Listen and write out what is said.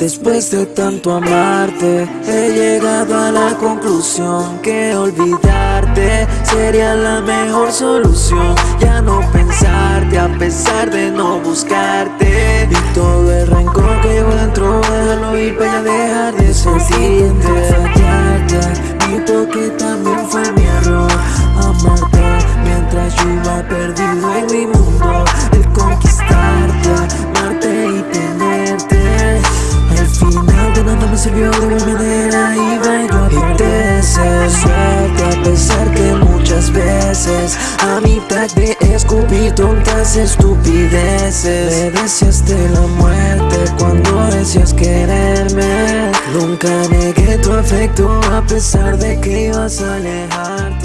Después de tanto amarte, he llegado a la conclusión que olvidarte sería la mejor solución. Ya no pensarte a pesar de no buscarte. Y todo el rencor que llevo dentro, déjalo ir para dejar de sentirte. Sirvió de manera iba yo a perderte. Suerte a pesar que muchas veces a mitad de escupir tontas estupideces. Me deseaste la muerte cuando decías quererme. Nunca negué tu afecto a pesar de que ibas a alejarte